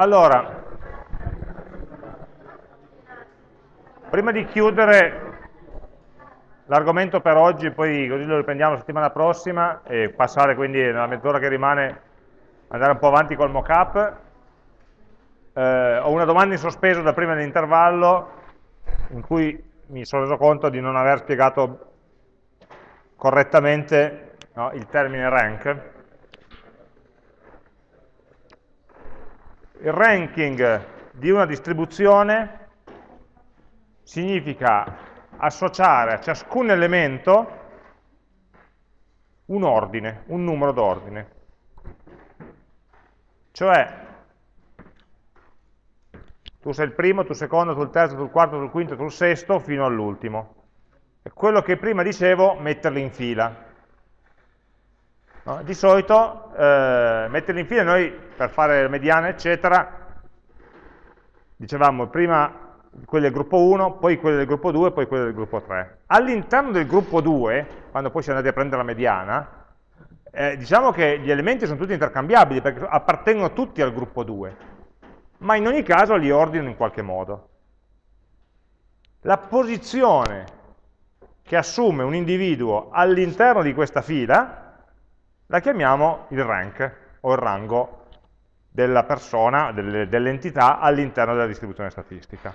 allora, prima di chiudere l'argomento per oggi, poi così lo riprendiamo la settimana prossima e passare quindi nella mezz'ora che rimane andare un po' avanti col mock-up, eh, ho una domanda in sospeso da prima dell'intervallo in cui mi sono reso conto di non aver spiegato correttamente no, il termine rank. Il ranking di una distribuzione significa associare a ciascun elemento un ordine, un numero d'ordine. Cioè, tu sei il primo, tu il secondo, tu il terzo, tu il quarto, tu il quinto, tu il sesto, fino all'ultimo. E quello che prima dicevo, metterli in fila. No? Di solito, eh, metterli in fila, noi per fare mediana, eccetera, dicevamo prima quelli del gruppo 1, poi quelli del gruppo 2, poi quelli del gruppo 3. All'interno del gruppo 2, quando poi si è andati a prendere la mediana, eh, diciamo che gli elementi sono tutti intercambiabili, perché appartengono tutti al gruppo 2, ma in ogni caso li ordino in qualche modo. La posizione che assume un individuo all'interno di questa fila la chiamiamo il rank, o il rango della persona, dell'entità all'interno della distribuzione statistica.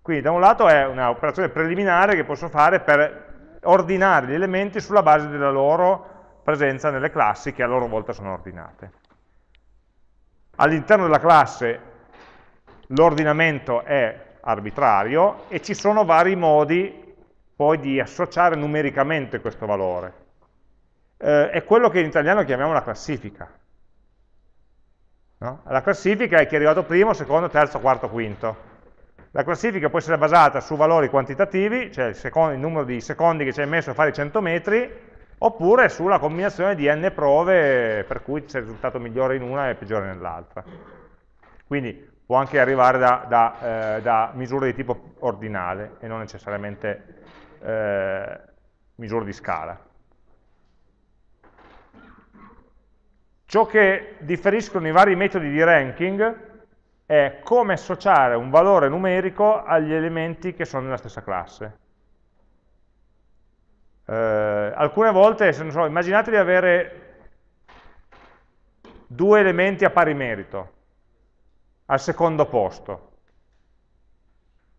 Quindi da un lato è un'operazione preliminare che posso fare per ordinare gli elementi sulla base della loro presenza nelle classi che a loro volta sono ordinate. All'interno della classe l'ordinamento è arbitrario e ci sono vari modi poi di associare numericamente questo valore. Eh, è quello che in italiano chiamiamo la classifica. No? La classifica è chi è arrivato primo, secondo, terzo, quarto, quinto la classifica può essere basata su valori quantitativi, cioè il, secondo, il numero di secondi che ci hai messo a fare i 100 metri, oppure sulla combinazione di n prove per cui c'è il risultato migliore in una e peggiore nell'altra. Quindi può anche arrivare da, da, eh, da, misure di tipo ordinale e non necessariamente eh, misure di scala. Ciò che differiscono i vari metodi di ranking è come associare un valore numerico agli elementi che sono nella stessa classe. Eh, alcune volte, so, immaginate di avere due elementi a pari merito, al secondo posto.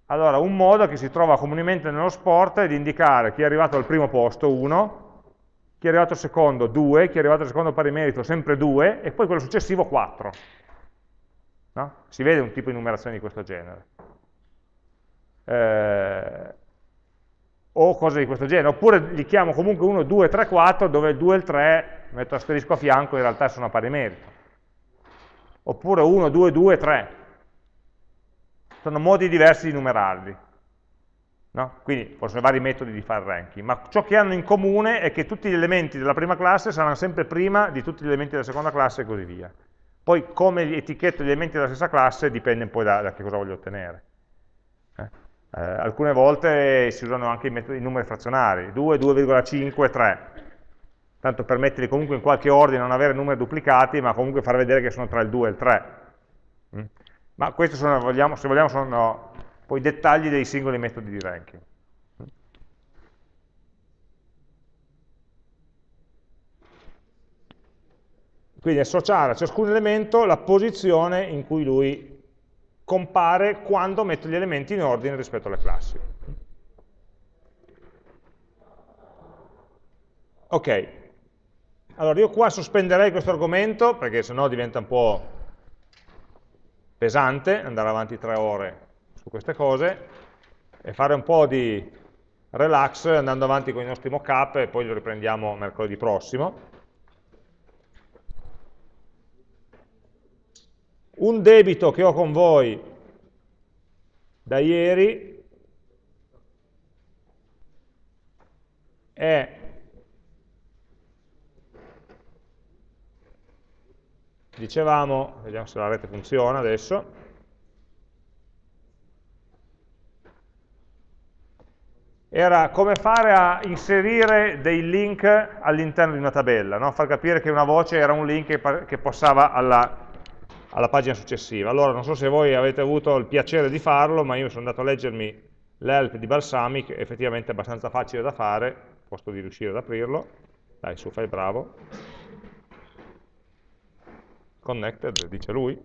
Allora, un modo che si trova comunemente nello sport è di indicare chi è arrivato al primo posto, 1, chi è arrivato secondo, 2, chi è arrivato secondo pari merito, sempre 2, e poi quello successivo, 4. No? Si vede un tipo di numerazione di questo genere. Eh, o cose di questo genere, oppure li chiamo comunque 1, 2, 3, 4, dove il e il 3 metto asterisco a fianco, in realtà sono a pari merito. Oppure 1, 2, 2, 3. Sono modi diversi di numerarli. No? Quindi possono vari metodi di fare ranking, ma ciò che hanno in comune è che tutti gli elementi della prima classe saranno sempre prima di tutti gli elementi della seconda classe e così via. Poi come etichetto gli elementi della stessa classe dipende poi da, da che cosa voglio ottenere. Eh? Eh, alcune volte si usano anche i, metodi, i numeri frazionari, 2, 2,5, 3. Tanto per metterli comunque in qualche ordine, non avere numeri duplicati, ma comunque far vedere che sono tra il 2 e il 3. Mm? Ma questi sono, vogliamo, se vogliamo, sono poi dettagli dei singoli metodi di ranking. Quindi associare a ciascun elemento la posizione in cui lui compare quando metto gli elementi in ordine rispetto alle classi. Ok, allora io qua sospenderei questo argomento perché sennò diventa un po' pesante andare avanti tre ore su queste cose e fare un po' di relax andando avanti con i nostri mock-up e poi lo riprendiamo mercoledì prossimo. un debito che ho con voi da ieri è dicevamo, vediamo se la rete funziona adesso, era come fare a inserire dei link all'interno di una tabella, no? far capire che una voce era un link che, che passava alla, alla pagina successiva. Allora, non so se voi avete avuto il piacere di farlo, ma io sono andato a leggermi l'help di Balsamic, effettivamente è abbastanza facile da fare, posto di riuscire ad aprirlo. Dai, su, fai bravo. Connected, dice lui.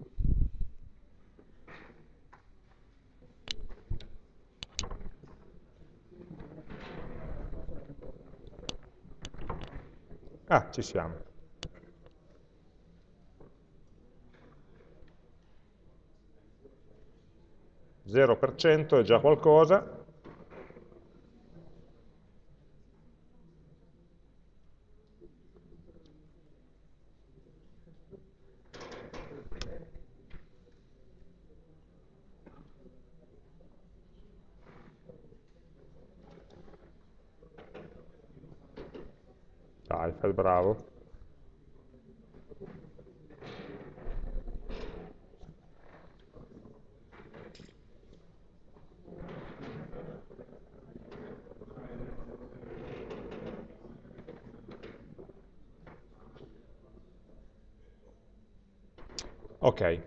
Ah, ci siamo. 0% è già qualcosa, Dai, fai bravo. Ok,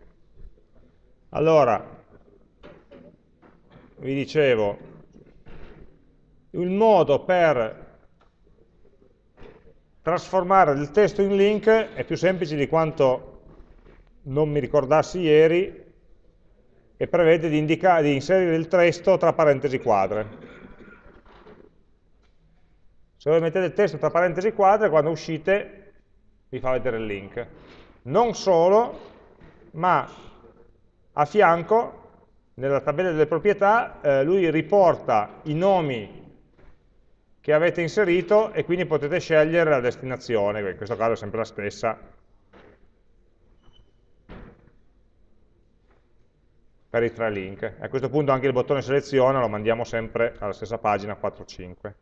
allora, vi dicevo, il modo per trasformare il testo in link è più semplice di quanto non mi ricordassi ieri e prevede di, di inserire il testo tra parentesi quadre. Se voi mettete il testo tra parentesi quadre, quando uscite vi fa vedere il link. Non solo, ma a fianco, nella tabella delle proprietà, eh, lui riporta i nomi che avete inserito e quindi potete scegliere la destinazione, in questo caso è sempre la stessa, per i tre link. A questo punto anche il bottone seleziona lo mandiamo sempre alla stessa pagina 4.5.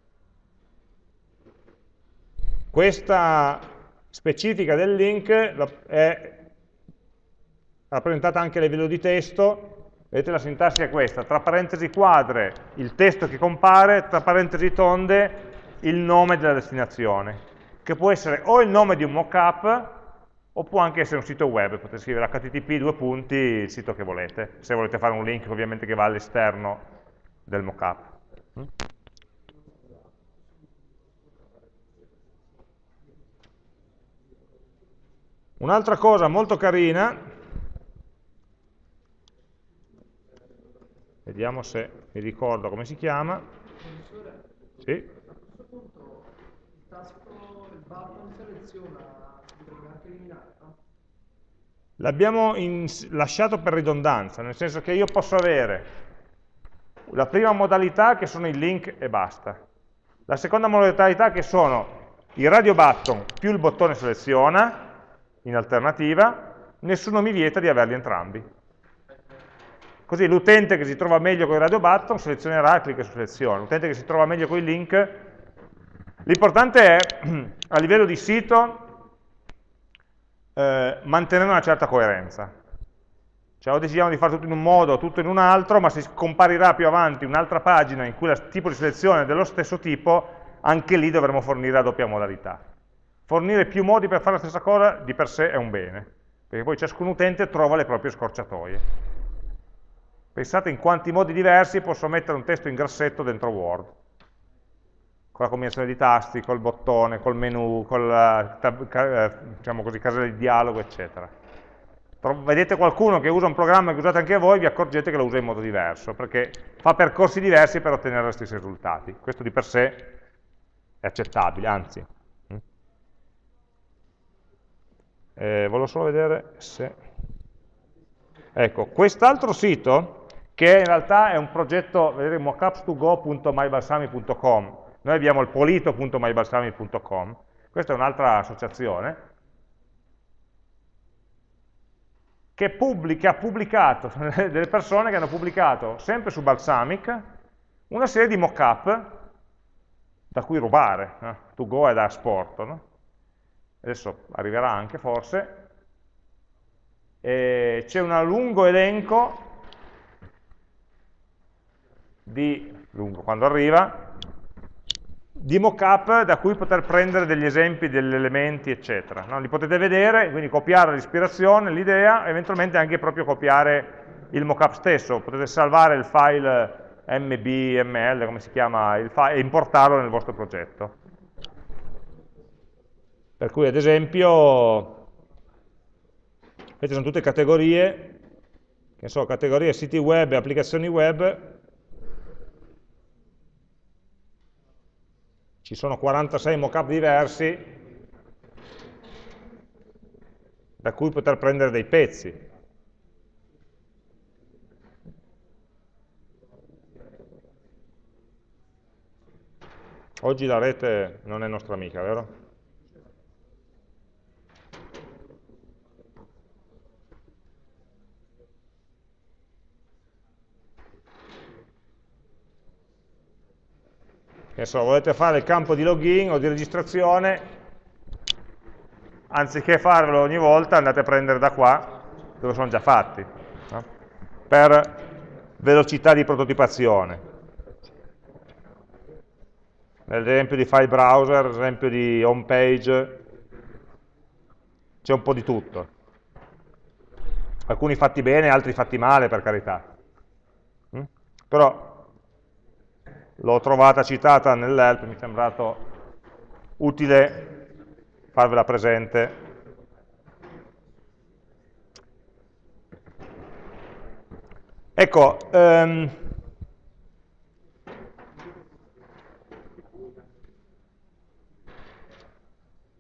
Questa specifica del link è rappresentata anche a livello di testo, vedete la sintassi è questa, tra parentesi quadre il testo che compare, tra parentesi tonde il nome della destinazione, che può essere o il nome di un mockup, o può anche essere un sito web, potete scrivere http due punti il sito che volete, se volete fare un link ovviamente che va all'esterno del mockup. Un'altra cosa molto carina Vediamo se mi ricordo come si chiama. Sì. a questo punto il tasto, il button seleziona, potrebbe anche eliminare, no? L'abbiamo lasciato per ridondanza, nel senso che io posso avere la prima modalità che sono i link e basta. La seconda modalità che sono i radio button più il bottone seleziona, in alternativa, nessuno mi vieta di averli entrambi. Così l'utente che si trova meglio con i radio button selezionerà e clicca su selezione. L'utente che si trova meglio con i link, l'importante è a livello di sito eh, mantenere una certa coerenza. Cioè o decidiamo di fare tutto in un modo o tutto in un altro, ma se comparirà più avanti un'altra pagina in cui il tipo di selezione è dello stesso tipo, anche lì dovremo fornire la doppia modalità. Fornire più modi per fare la stessa cosa di per sé è un bene, perché poi ciascun utente trova le proprie scorciatoie. Pensate in quanti modi diversi posso mettere un testo in grassetto dentro Word, con la combinazione di tasti, col bottone, col menu, con la eh, diciamo così, casella di dialogo, eccetera. Vedete qualcuno che usa un programma che usate anche voi, vi accorgete che lo usa in modo diverso, perché fa percorsi diversi per ottenere gli stessi risultati. Questo di per sé è accettabile, anzi. Mm. Eh, volevo solo vedere se... Ecco, quest'altro sito che in realtà è un progetto, vedete, mockups2go.mybalsami.com, noi abbiamo il polito.mybalsami.com, questa è un'altra associazione, che, pubblica, ha pubblicato, delle persone che hanno pubblicato, sempre su Balsamic, una serie di mockup da cui rubare, no? to go è da asporto, no? adesso arriverà anche forse, c'è un lungo elenco di lungo quando arriva, di mockup da cui poter prendere degli esempi degli elementi, eccetera. No? Li potete vedere, quindi copiare l'ispirazione, l'idea, eventualmente anche proprio copiare il mockup stesso. Potete salvare il file mbml, come si chiama, e importarlo nel vostro progetto. Per cui, ad esempio, queste sono tutte categorie, che so, categorie siti web e applicazioni web, ci sono 46 mockup diversi da cui poter prendere dei pezzi. Oggi la rete non è nostra amica, vero? Che so, volete fare il campo di login o di registrazione, anziché farlo ogni volta andate a prendere da qua, dove sono già fatti, no? per velocità di prototipazione. Nell'esempio di file browser, l'esempio di home page, c'è un po' di tutto. Alcuni fatti bene, altri fatti male, per carità. Mm? Però l'ho trovata citata nell'help, mi è sembrato utile farvela presente. Ecco, um,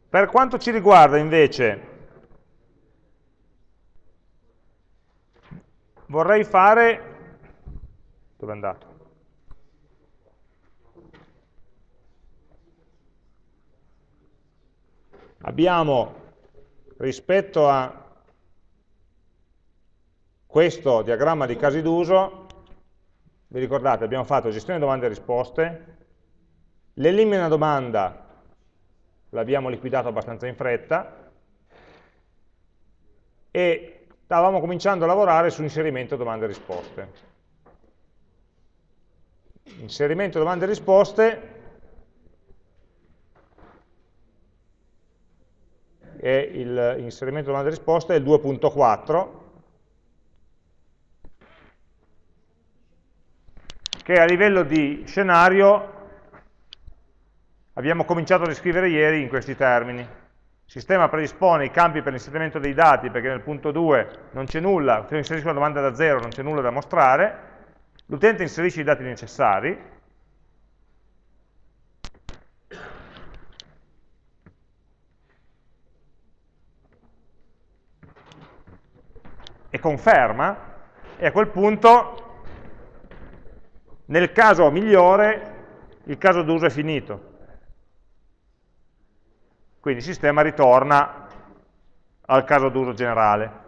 per quanto ci riguarda invece, vorrei fare, dove è andato? Abbiamo rispetto a questo diagramma di casi d'uso, vi ricordate, abbiamo fatto gestione domande e risposte, l'elimina domanda l'abbiamo liquidato abbastanza in fretta, e stavamo cominciando a lavorare su inserimento domande e risposte. Inserimento domande e risposte e il inserimento domande e risposte è il 2.4 che a livello di scenario abbiamo cominciato a descrivere ieri in questi termini. Il sistema predispone i campi per l'inserimento dei dati perché nel punto 2 non c'è nulla, se inserisco una domanda da zero non c'è nulla da mostrare, l'utente inserisce i dati necessari, e conferma, e a quel punto, nel caso migliore, il caso d'uso è finito. Quindi il sistema ritorna al caso d'uso generale.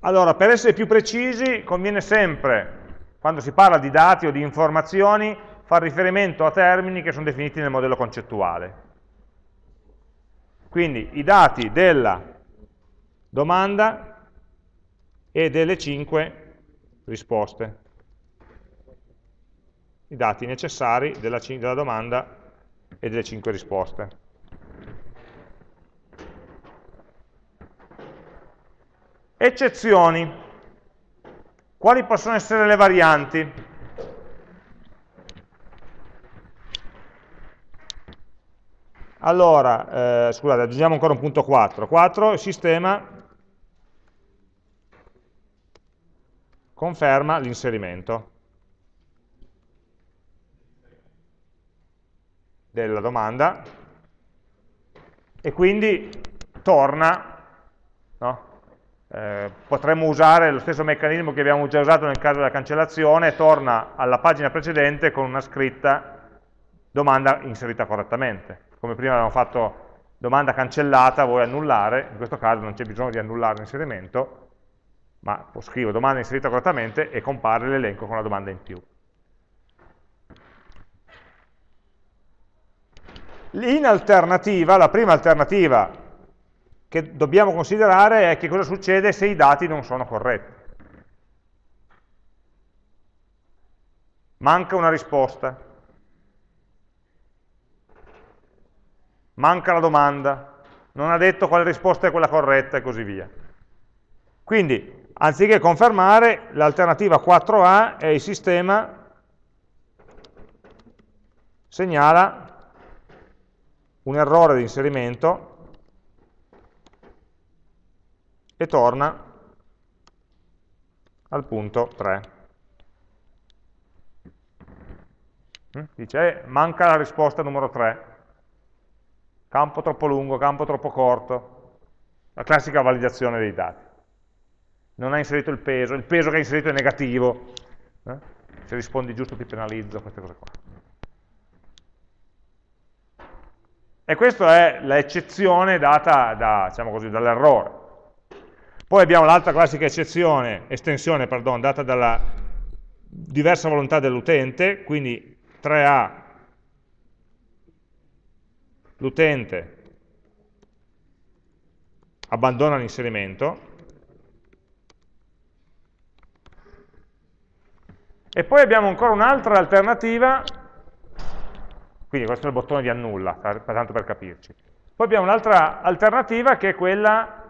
Allora, per essere più precisi, conviene sempre, quando si parla di dati o di informazioni, fare riferimento a termini che sono definiti nel modello concettuale. Quindi i dati della domanda e delle 5 risposte. I dati necessari della, della domanda e delle 5 risposte. Eccezioni. Quali possono essere le varianti? Allora, eh, scusate, aggiungiamo ancora un punto 4. 4, il sistema conferma l'inserimento della domanda e quindi torna, no? eh, potremmo usare lo stesso meccanismo che abbiamo già usato nel caso della cancellazione, torna alla pagina precedente con una scritta domanda inserita correttamente. Come prima avevamo fatto domanda cancellata, vuoi annullare, in questo caso non c'è bisogno di annullare l'inserimento, ma scrivo domanda inserita correttamente e compare l'elenco con la domanda in più. In alternativa, la prima alternativa che dobbiamo considerare è che cosa succede se i dati non sono corretti. manca una risposta, manca la domanda, non ha detto quale risposta è quella corretta e così via. Quindi, anziché confermare, l'alternativa 4A è il sistema segnala un errore di inserimento e torna al punto 3. Mm? Dice, eh, manca la risposta numero 3. Campo troppo lungo, campo troppo corto. La classica validazione dei dati. Non ha inserito il peso, il peso che ha inserito è negativo. Eh? Se rispondi giusto ti penalizzo, queste cose qua. E questa è l'eccezione data da, diciamo dall'errore. Poi abbiamo l'altra classica eccezione, estensione, pardon, data dalla diversa volontà dell'utente, quindi 3A, l'utente abbandona l'inserimento, e poi abbiamo ancora un'altra alternativa quindi questo è il bottone di annulla, tanto per capirci. Poi abbiamo un'altra alternativa che è quella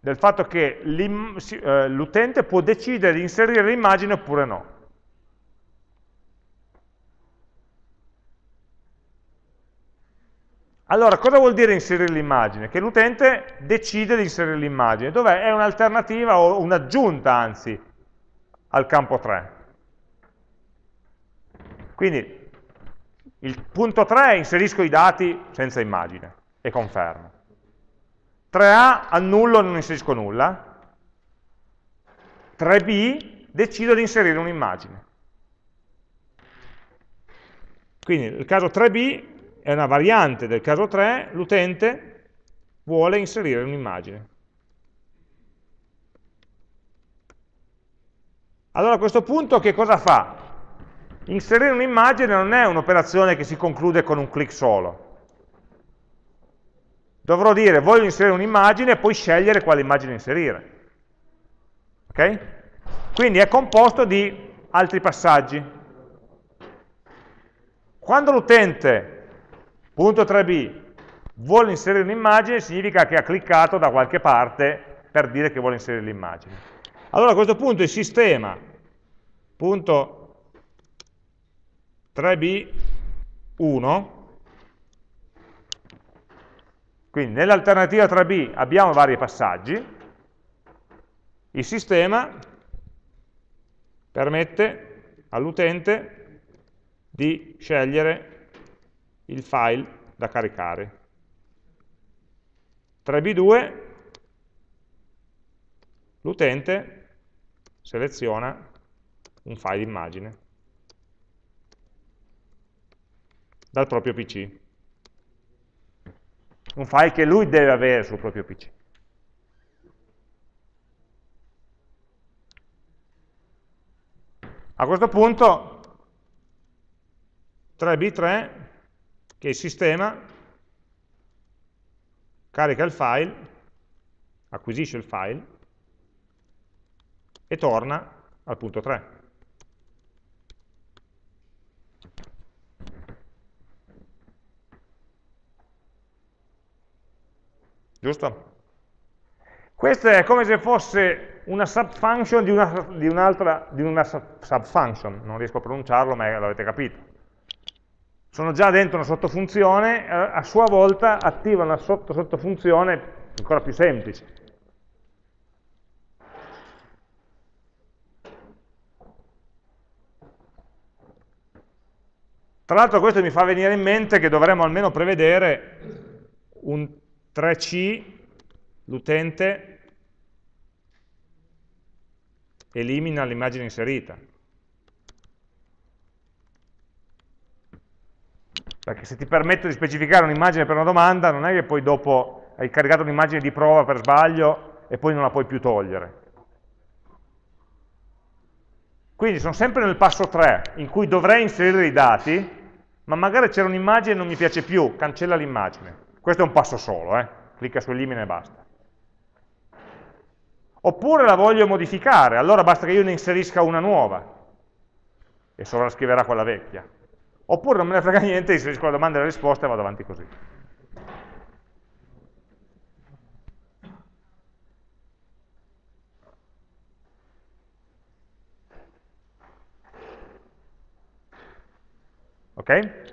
del fatto che eh, l'utente può decidere di inserire l'immagine oppure no. Allora, cosa vuol dire inserire l'immagine? Che l'utente decide di inserire l'immagine, dov'è? È un'alternativa o un'aggiunta, anzi, al campo 3. Quindi il punto 3 è inserisco i dati senza immagine e confermo. 3A annullo e non inserisco nulla. 3B decido di inserire un'immagine. Quindi il caso 3B è una variante del caso 3, l'utente vuole inserire un'immagine. Allora a questo punto che cosa fa? Inserire un'immagine non è un'operazione che si conclude con un clic solo. Dovrò dire voglio inserire un'immagine e poi scegliere quale immagine inserire. Ok? Quindi è composto di altri passaggi. Quando l'utente, punto 3b, vuole inserire un'immagine, significa che ha cliccato da qualche parte per dire che vuole inserire l'immagine. Allora a questo punto il sistema, punto 3b1, quindi nell'alternativa 3b abbiamo vari passaggi, il sistema permette all'utente di scegliere il file da caricare. 3b2 l'utente seleziona un file immagine. Dal proprio PC. Un file che lui deve avere sul proprio PC. A questo punto 3B3 che il sistema carica il file, acquisisce il file e torna al punto 3. Giusto? Questo è come se fosse una subfunction di un'altra, di, un una subfunction, non riesco a pronunciarlo ma l'avete capito. Sono già dentro una sottofunzione, a sua volta attiva una sotto sottofunzione ancora più semplice. Tra l'altro questo mi fa venire in mente che dovremmo almeno prevedere un 3C, l'utente elimina l'immagine inserita. Perché se ti permetto di specificare un'immagine per una domanda, non è che poi dopo hai caricato un'immagine di prova per sbaglio e poi non la puoi più togliere. Quindi sono sempre nel passo 3, in cui dovrei inserire i dati, ma magari c'era un'immagine e non mi piace più, cancella l'immagine. Questo è un passo solo, eh? clicca su elimina e basta. Oppure la voglio modificare, allora basta che io ne inserisca una nuova. e sovrascriverà quella vecchia. Oppure non me ne frega niente, inserisco la domanda e la risposta e vado avanti così. Ok?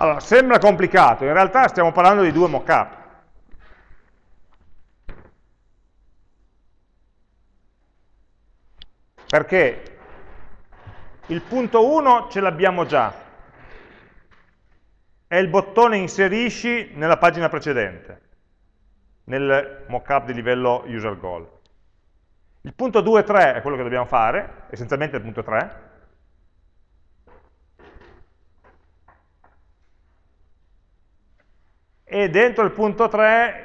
Allora, sembra complicato, in realtà stiamo parlando di due mockup. Perché il punto 1 ce l'abbiamo già, è il bottone inserisci nella pagina precedente, nel mockup di livello user goal. Il punto 2 e 3 è quello che dobbiamo fare, essenzialmente il punto 3, e dentro il punto 3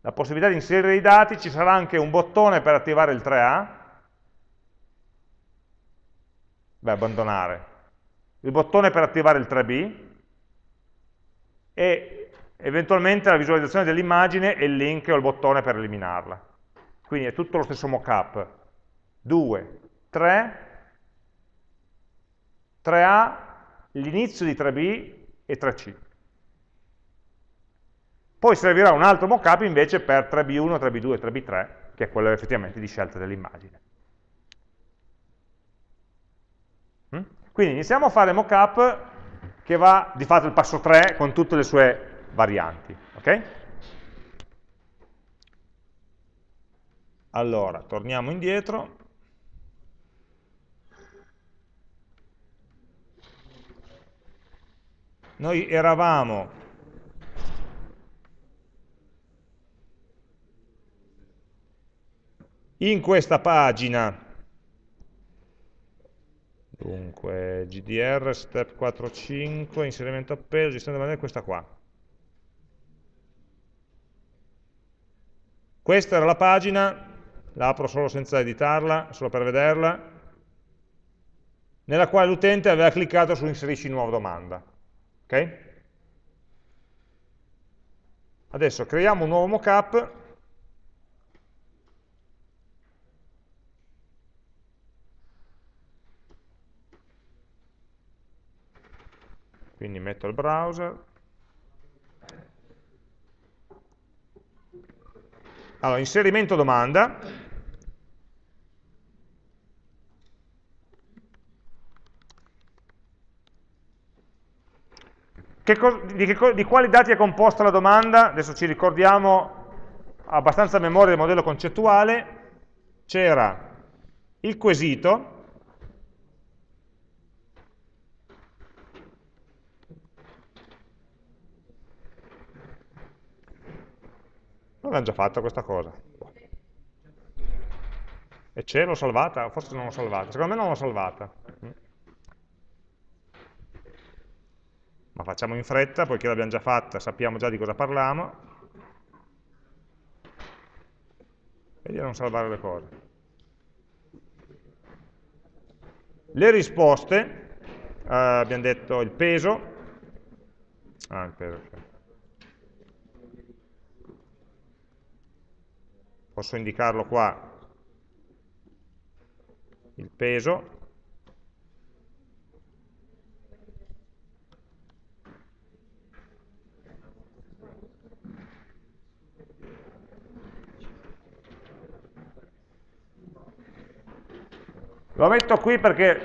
la possibilità di inserire i dati ci sarà anche un bottone per attivare il 3A beh, abbandonare. Il bottone per attivare il 3B e eventualmente la visualizzazione dell'immagine e il link o il bottone per eliminarla. Quindi è tutto lo stesso mockup. 2, 3 3A l'inizio di 3B e 3C poi servirà un altro mockup invece per 3B1, 3B2 e 3B3, che è quello effettivamente di scelta dell'immagine. Mm? Quindi iniziamo a fare mockup che va di fatto il passo 3 con tutte le sue varianti. Okay? Allora, torniamo indietro. Noi eravamo in questa pagina, dunque GDR, step 4.5, inserimento appeso, gestione della manuale, questa qua. Questa era la pagina, la apro solo senza editarla, solo per vederla, nella quale l'utente aveva cliccato su inserisci nuova domanda. Okay? Adesso creiamo un nuovo mockup quindi metto il browser allora inserimento domanda Che di, che di, quali dati è composta la domanda? Adesso ci ricordiamo abbastanza a memoria del modello concettuale. C'era il quesito, L'hanno già fatta questa cosa. E c'è, l'ho salvata? Forse non l'ho salvata. Secondo me non l'ho salvata. Ma facciamo in fretta, poiché l'abbiamo già fatta, sappiamo già di cosa parliamo. Vedi a non salvare le cose. Le risposte, eh, abbiamo detto il peso, ah, il peso, okay. Posso indicarlo qua, il peso, Lo metto qui perché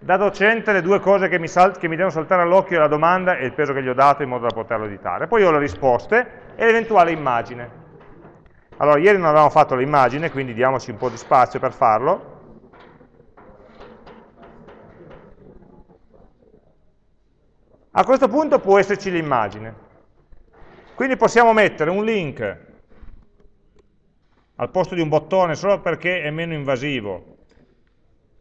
da docente le due cose che mi, che mi devono saltare all'occhio è la domanda e il peso che gli ho dato in modo da poterlo editare. Poi ho le risposte e l'eventuale immagine. Allora, ieri non avevamo fatto l'immagine, quindi diamoci un po' di spazio per farlo. A questo punto può esserci l'immagine. Quindi possiamo mettere un link al posto di un bottone solo perché è meno invasivo.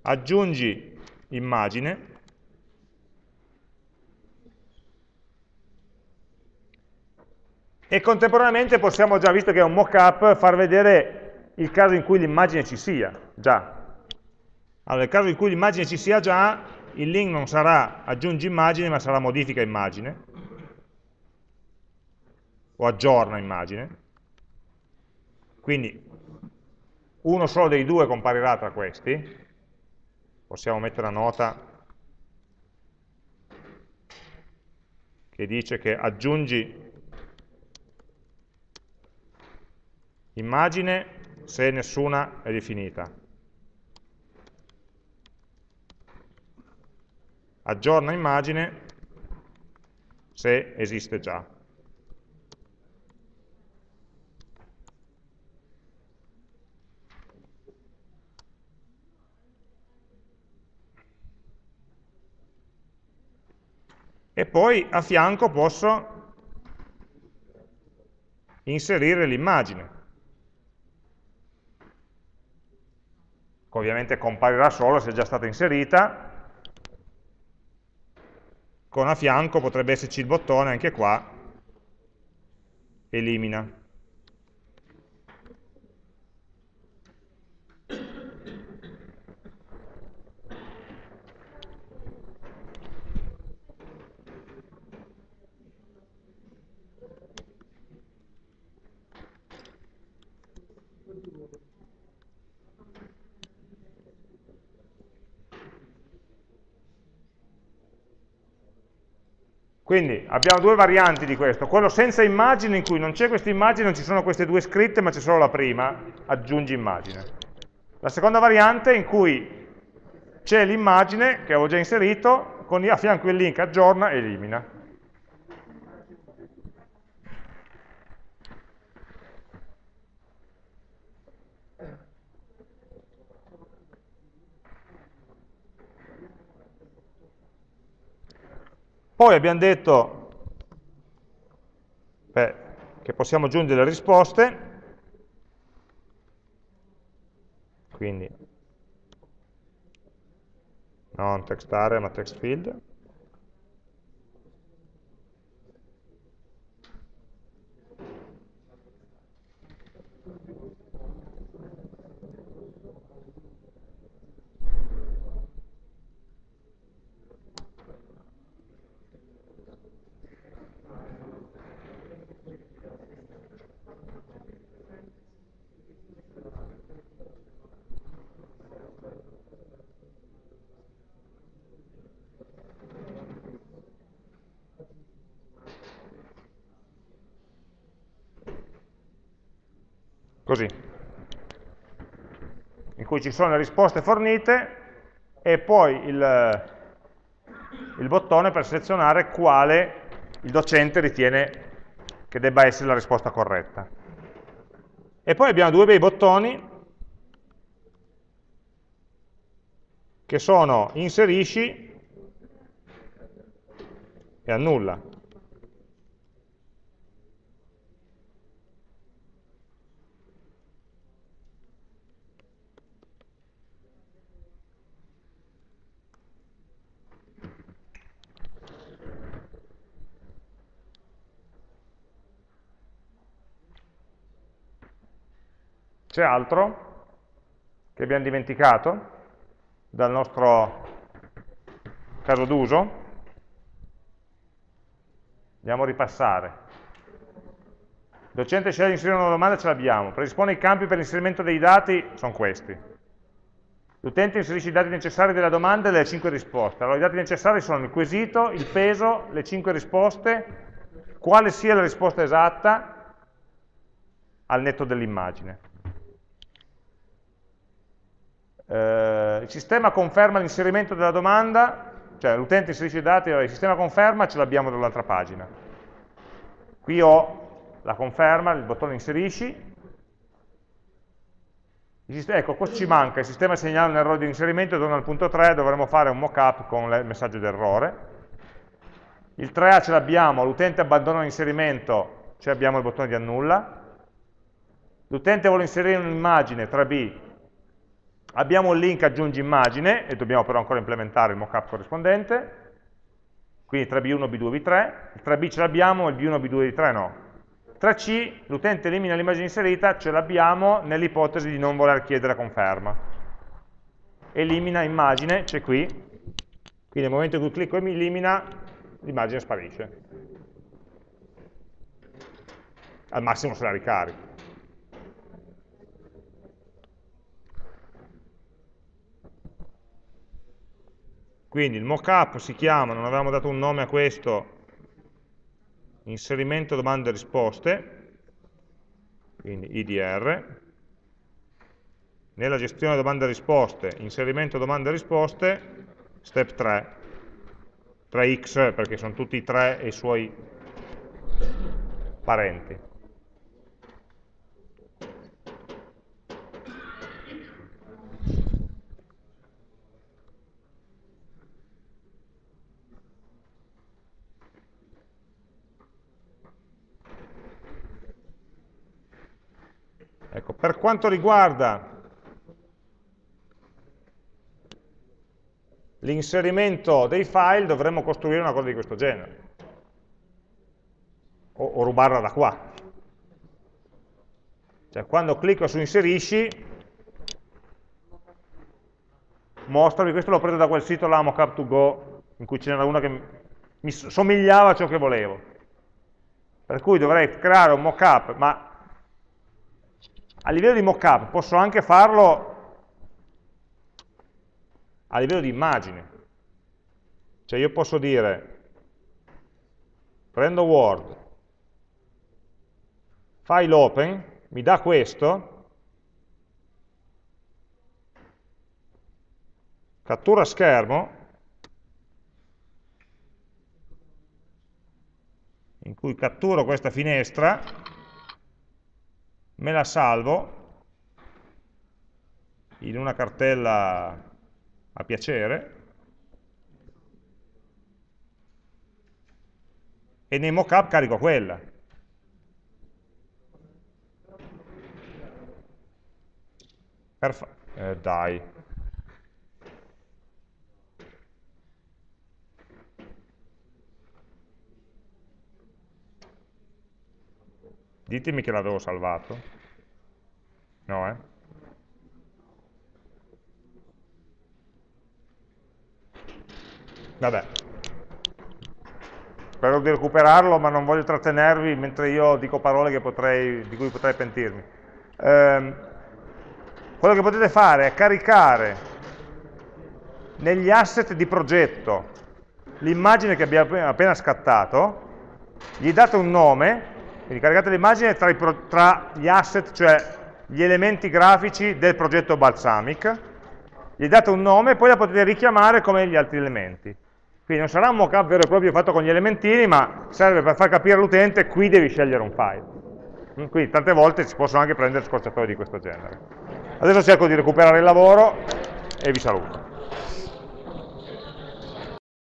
Aggiungi immagine e contemporaneamente possiamo già, visto che è un mockup, far vedere il caso in cui l'immagine ci sia, già. Allora, nel caso in cui l'immagine ci sia già, il link non sarà aggiungi immagine, ma sarà modifica immagine, o aggiorna immagine. Quindi uno solo dei due comparirà tra questi, possiamo mettere una nota che dice che aggiungi immagine se nessuna è definita. Aggiorna immagine se esiste già. E poi a fianco posso inserire l'immagine. Ovviamente comparirà solo se è già stata inserita, con a fianco potrebbe esserci il bottone anche qua, elimina. Quindi abbiamo due varianti di questo, quello senza immagine in cui non c'è questa immagine, non ci sono queste due scritte ma c'è solo la prima, aggiungi immagine. La seconda variante in cui c'è l'immagine che avevo già inserito, con a fianco il link aggiorna e elimina. Poi abbiamo detto beh, che possiamo aggiungere le risposte, quindi non text area ma text field. Così, in cui ci sono le risposte fornite e poi il, il bottone per selezionare quale il docente ritiene che debba essere la risposta corretta. E poi abbiamo due bei bottoni che sono inserisci e annulla. C'è altro che abbiamo dimenticato dal nostro caso d'uso? Andiamo a ripassare. Il docente sceglie di inserire una domanda, ce l'abbiamo. Predispone i campi per l'inserimento dei dati, sono questi. L'utente inserisce i dati necessari della domanda e le 5 risposte. Allora i dati necessari sono il quesito, il peso, le 5 risposte, quale sia la risposta esatta al netto dell'immagine. Eh, il sistema conferma l'inserimento della domanda, cioè l'utente inserisce i dati, il sistema conferma ce l'abbiamo dall'altra pagina. Qui ho la conferma, il bottone inserisci, ecco, questo ci manca, il sistema segnala un errore di inserimento, torna al punto 3, dovremo fare un mockup con il messaggio d'errore. Il 3A ce l'abbiamo, l'utente abbandona l'inserimento, cioè abbiamo il bottone di annulla. L'utente vuole inserire un'immagine, 3B, Abbiamo il link aggiungi immagine e dobbiamo però ancora implementare il mockup corrispondente. Quindi 3B1, B2, B3. Il 3B ce l'abbiamo, il B1, B2, B3 no. 3C, l'utente elimina l'immagine inserita, ce l'abbiamo nell'ipotesi di non voler chiedere conferma. Elimina immagine, c'è qui. Quindi nel momento in cui clicco e mi elimina, l'immagine sparisce. Al massimo se la ricarico. Quindi il mockup si chiama, non avevamo dato un nome a questo, inserimento domande e risposte, quindi IDR, nella gestione domande e risposte, inserimento domande e risposte, step 3, 3x perché sono tutti i 3 e i suoi parenti. Ecco, per quanto riguarda l'inserimento dei file dovremmo costruire una cosa di questo genere. O, o rubarla da qua. Cioè quando clicco su inserisci mostrami, questo l'ho preso da quel sito là, mockup2go in cui ce n'era una che mi somigliava a ciò che volevo. Per cui dovrei creare un mockup ma a livello di mockup posso anche farlo a livello di immagine. Cioè io posso dire, prendo Word, file open, mi dà questo, cattura schermo, in cui catturo questa finestra, me la salvo in una cartella a piacere e nei mockup carico quella. Perfetto. Eh, dai. Ditemi che l'avevo salvato. No, eh? Vabbè. Spero di recuperarlo, ma non voglio trattenervi mentre io dico parole potrei, di cui potrei pentirmi. Eh, quello che potete fare è caricare negli asset di progetto l'immagine che abbiamo appena scattato, gli date un nome, quindi caricate l'immagine tra, tra, gli asset, cioè gli elementi grafici del progetto Balsamic, gli date un nome e poi la potete richiamare come gli altri elementi. Quindi non sarà un mockup vero e proprio fatto con gli elementini, ma serve per far capire all'utente qui devi scegliere un file. Mm, quindi tante volte si possono anche prendere scorciatoie di questo genere. Adesso cerco di recuperare il lavoro e vi saluto.